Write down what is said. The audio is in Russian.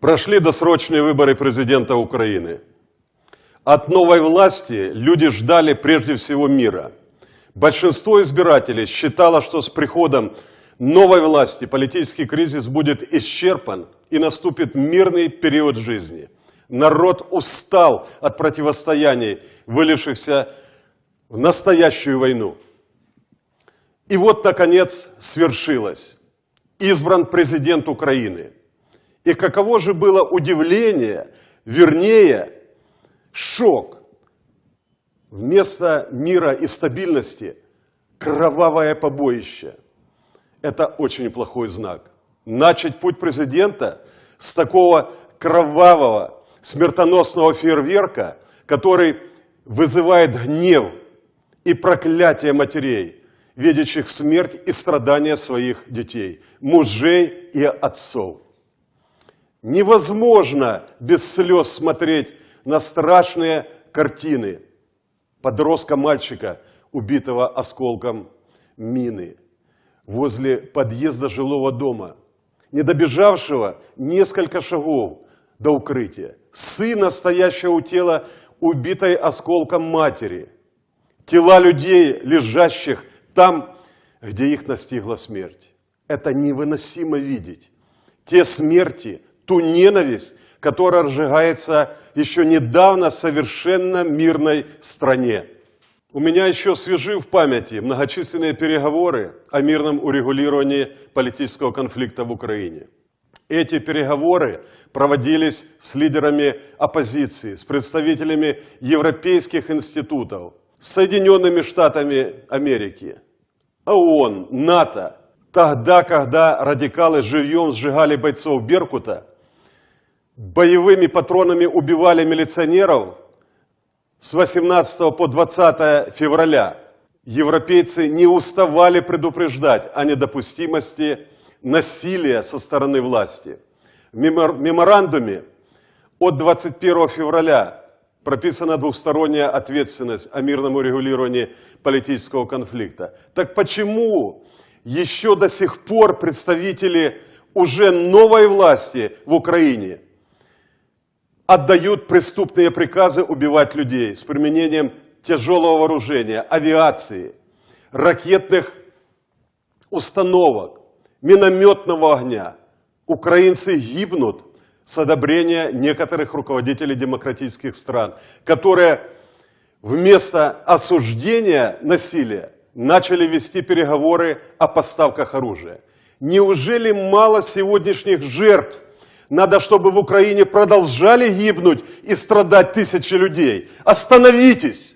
Прошли досрочные выборы президента Украины. От новой власти люди ждали прежде всего мира. Большинство избирателей считало, что с приходом новой власти политический кризис будет исчерпан и наступит мирный период жизни. Народ устал от противостояний, вылившихся в настоящую войну. И вот, наконец, свершилось. Избран президент Украины. И каково же было удивление, вернее, шок. Вместо мира и стабильности кровавое побоище. Это очень плохой знак. Начать путь президента с такого кровавого, смертоносного фейерверка, который вызывает гнев и проклятие матерей, видящих смерть и страдания своих детей, мужей и отцов. Невозможно без слез смотреть на страшные картины подростка-мальчика, убитого осколком мины возле подъезда жилого дома, не добежавшего несколько шагов до укрытия, сына, стоящего у тела, убитой осколком матери, тела людей, лежащих там, где их настигла смерть. Это невыносимо видеть. Те смерти, ту ненависть, которая разжигается еще недавно совершенно мирной стране. У меня еще свежи в памяти многочисленные переговоры о мирном урегулировании политического конфликта в Украине. Эти переговоры проводились с лидерами оппозиции, с представителями европейских институтов, Соединенными Штатами Америки, ООН, НАТО. Тогда, когда радикалы живьем сжигали бойцов Беркута, боевыми патронами убивали милиционеров с 18 по 20 февраля, европейцы не уставали предупреждать о недопустимости насилия со стороны власти. В меморандуме от 21 февраля прописана двухсторонняя ответственность о мирном урегулировании политического конфликта. Так почему еще до сих пор представители уже новой власти в Украине отдают преступные приказы убивать людей с применением тяжелого вооружения, авиации, ракетных установок, минометного огня. Украинцы гибнут с одобрения некоторых руководителей демократических стран, которые вместо осуждения насилия начали вести переговоры о поставках оружия. Неужели мало сегодняшних жертв надо, чтобы в Украине продолжали гибнуть и страдать тысячи людей. Остановитесь!